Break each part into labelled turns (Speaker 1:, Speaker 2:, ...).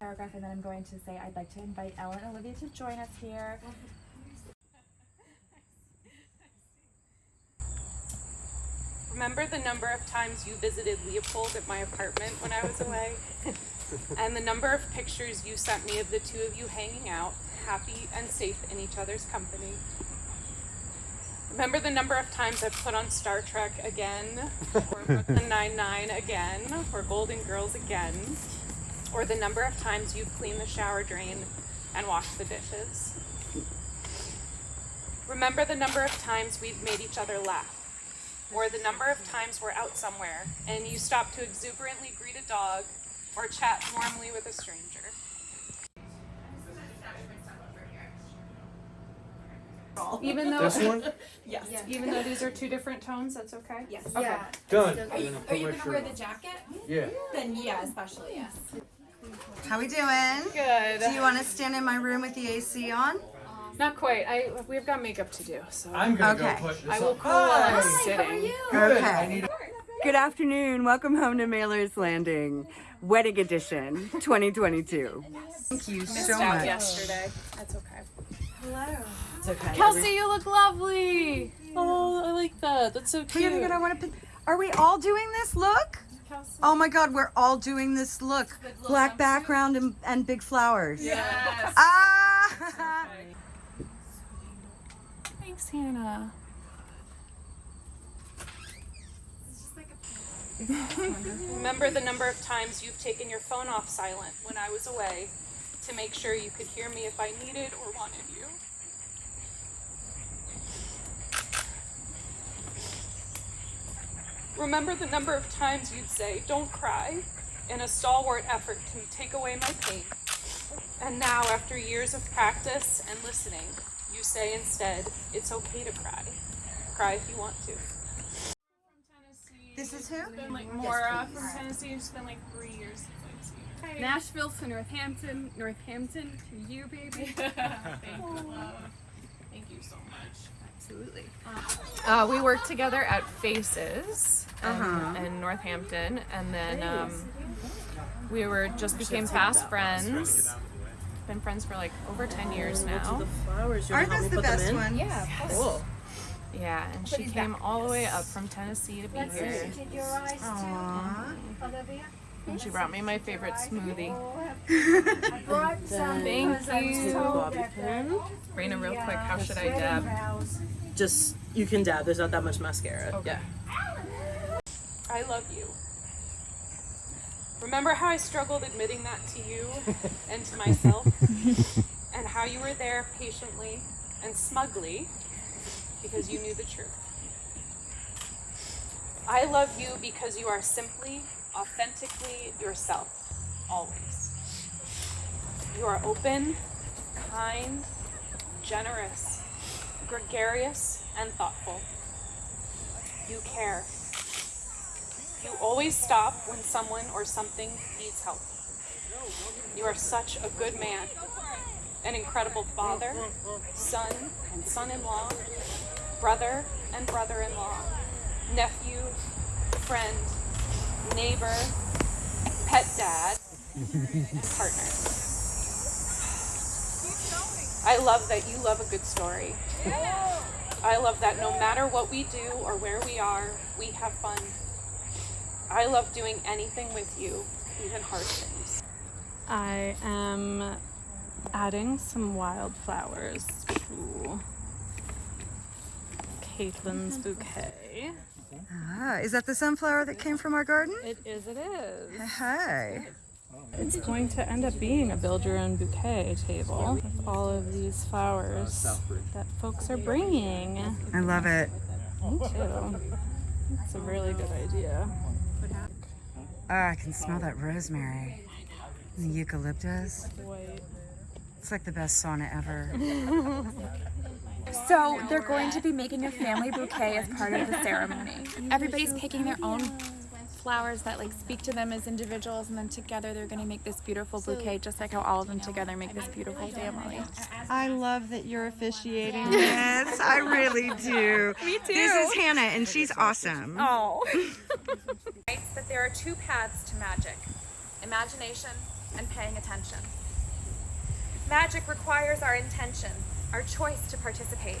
Speaker 1: paragraph and then I'm going to say I'd like to invite Ellen and Olivia to join us here.
Speaker 2: Remember the number of times you visited Leopold at my apartment when I was away? and the number of pictures you sent me of the two of you hanging out, happy and safe in each other's company. Remember the number of times I've put on Star Trek again, or Brooklyn Nine-Nine again, or Golden Girls again, or the number of times you've cleaned the shower drain and washed the dishes. Remember the number of times we've made each other laugh, or the number of times we're out somewhere and you stop to exuberantly greet a dog or chat warmly with a stranger. Even though
Speaker 3: This one?
Speaker 4: Yes.
Speaker 2: even though these are two different tones, that's okay?
Speaker 4: Yes.
Speaker 2: Okay.
Speaker 4: Yeah.
Speaker 3: Done.
Speaker 4: Are you,
Speaker 3: gonna
Speaker 4: are you gonna wear
Speaker 3: on.
Speaker 4: the jacket?
Speaker 3: Yeah.
Speaker 4: Then yeah, especially yes.
Speaker 5: How we doing?
Speaker 2: Good.
Speaker 5: Do you want to stand in my room with the AC on?
Speaker 2: Not quite. I we've got makeup to do, so
Speaker 3: I'm gonna
Speaker 5: Okay.
Speaker 3: go put this
Speaker 2: I will
Speaker 3: on.
Speaker 2: cool while I'm
Speaker 3: Hi.
Speaker 2: sitting.
Speaker 3: Good.
Speaker 5: Okay.
Speaker 3: I need
Speaker 6: Good afternoon. Welcome home to Mailer's Landing, Wedding Edition 2022.
Speaker 5: Thank you
Speaker 2: Missed
Speaker 5: so
Speaker 2: out
Speaker 5: much.
Speaker 2: yesterday. That's okay. Hello.
Speaker 6: It's okay.
Speaker 2: Kelsey, you look lovely. Oh, I like that. That's so
Speaker 5: Wait,
Speaker 2: cute.
Speaker 5: I want to. Are we all doing this look? Oh my God, we're all doing this look. Black background and, and big flowers.
Speaker 2: Yes.
Speaker 5: Ah!
Speaker 2: Thanks, Hannah. Remember the number of times you've taken your phone off silent when I was away to make sure you could hear me if I needed or wanted you. Remember the number of times you'd say, Don't cry, in a stalwart effort to take away my pain. And now, after years of practice and listening, you say instead, It's okay to cry. Cry if you want to.
Speaker 5: This is who?
Speaker 2: It's been like Maura from Tennessee. It's been like three years since I've seen her.
Speaker 7: Nashville to Northampton, Northampton to you, baby.
Speaker 2: Thank you, love. Thank you so much.
Speaker 7: Absolutely.
Speaker 8: Uh, we worked together at Faces um,
Speaker 5: Uh-huh.
Speaker 8: in Northampton, and then um, we were just became fast friends. Been friends for like over ten years now.
Speaker 5: Aren't those the best ones?
Speaker 4: Yeah.
Speaker 8: Cool. Yeah, and she came all the way up from Tennessee to be here.
Speaker 5: Aww.
Speaker 8: And she brought me my favorite smoothie.
Speaker 7: Thank you.
Speaker 8: Raina, real quick, how should I dab?
Speaker 9: just you can dab. There's not that much mascara.
Speaker 8: Yeah.
Speaker 2: I love you. Remember how I struggled admitting that to you and to myself? and how you were there patiently and smugly because you knew the truth. I love you because you are simply, authentically yourself, always. You are open, kind, generous, gregarious, and thoughtful. You care. You always stop when someone or something needs help. You are such a good man, an incredible father, son and son in law, brother and brother in law, nephew, friend, neighbor, pet dad, and partner. I love that you love a good story. I love that no matter what we do or where we are, we have fun. I love doing anything with you, even hard things.
Speaker 7: I am adding some wildflowers to Caitlin's mm-hmm. bouquet.
Speaker 5: Ah, is that the sunflower that came from our garden?
Speaker 7: It is, it is.
Speaker 5: Hey.
Speaker 7: It's going to end up being a build your own bouquet table with all of these flowers that folks are bringing.
Speaker 5: I love it.
Speaker 7: Me too. It's a really good idea.
Speaker 5: Ah, I can smell that rosemary. And the eucalyptus. It's like the best sauna ever.
Speaker 1: So they're going to be making a family bouquet as part of the ceremony. Everybody's picking their own flowers that like speak to them as individuals and then together they're going to make this beautiful bouquet just like how all of them together make this beautiful family.
Speaker 6: I love that you're officiating this. I really do. Me too. This is Hannah, and she's awesome.
Speaker 1: Oh. writes that there are two paths to magic imagination and paying attention. Magic requires our intention, our choice to participate.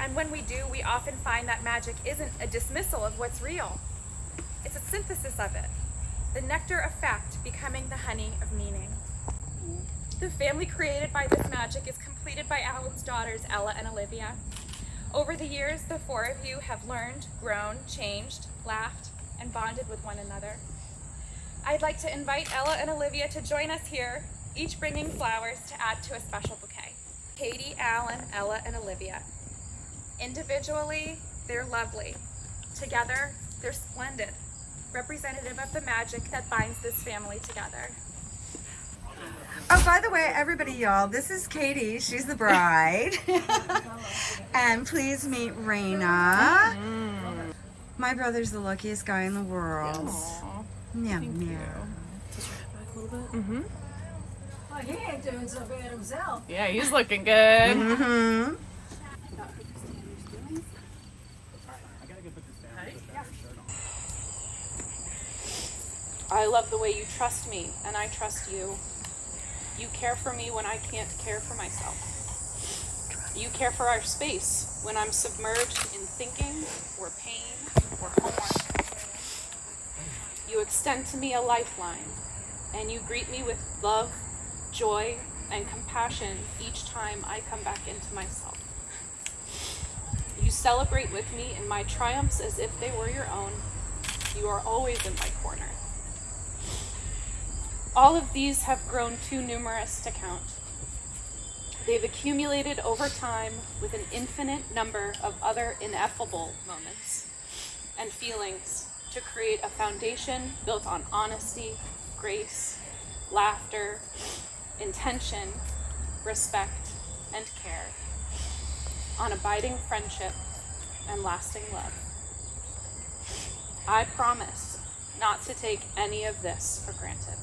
Speaker 1: And when we do, we often find that magic isn't a dismissal of what's real. It's a synthesis of it, the nectar of fact becoming the honey of meaning. The family created by this magic is completed by Alan's daughters, Ella and Olivia. Over the years, the four of you have learned, grown, changed, laughed, and bonded with one another. I'd like to invite Ella and Olivia to join us here, each bringing flowers to add to a special bouquet. Katie, Alan, Ella, and Olivia. Individually, they're lovely. Together, they're splendid, representative of the magic that binds this family together.
Speaker 6: Oh, by the way, everybody, y'all, this is Katie. She's the bride. and please meet Raina. My brother's the luckiest guy in the world. Yeah, yeah.
Speaker 4: Well, he ain't doing so bad himself.
Speaker 8: Yeah, he's looking good.
Speaker 6: Mm-hmm.
Speaker 2: I love the way you trust me and I trust you. You care for me when I can't care for myself. You care for our space when I'm submerged in thinking or pain or homework. You extend to me a lifeline and you greet me with love, joy, and compassion each time I come back into myself. You celebrate with me in my triumphs as if they were your own. You are always in my corner. All of these have grown too numerous to count. They've accumulated over time with an infinite number of other ineffable moments and feelings to create a foundation built on honesty, grace, laughter, intention, respect, and care, on abiding friendship and lasting love. I promise not to take any of this for granted.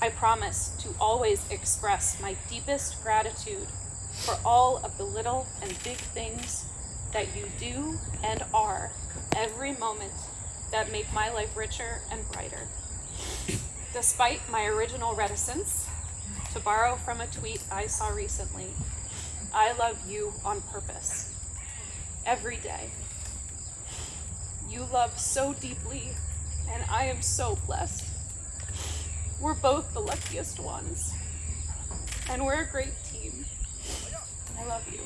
Speaker 2: I promise to always express my deepest gratitude for all of the little and big things that you do and are every moment that make my life richer and brighter. Despite my original reticence, to borrow from a tweet I saw recently, I love you on purpose. Every day. You love so deeply, and I am so blessed. We're both the luckiest ones. And we're a great team. I love you.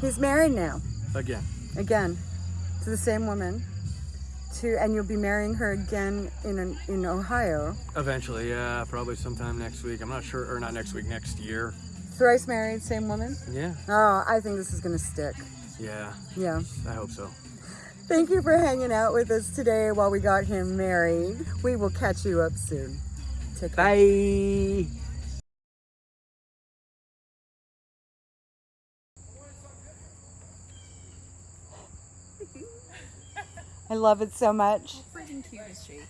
Speaker 6: He's married now.
Speaker 3: Again.
Speaker 6: Again. To the same woman. To and you'll be marrying her again in an, in Ohio.
Speaker 3: Eventually, yeah, probably sometime next week. I'm not sure, or not next week, next year.
Speaker 6: Thrice married, same woman.
Speaker 3: Yeah.
Speaker 6: Oh, I think this is gonna stick.
Speaker 3: Yeah,
Speaker 6: Yeah.
Speaker 3: I hope so.
Speaker 6: Thank you for hanging out with us today while we got him married. We will catch you up soon. Take care.
Speaker 3: Bye.
Speaker 6: I love it so much.
Speaker 4: Freaking cute is she?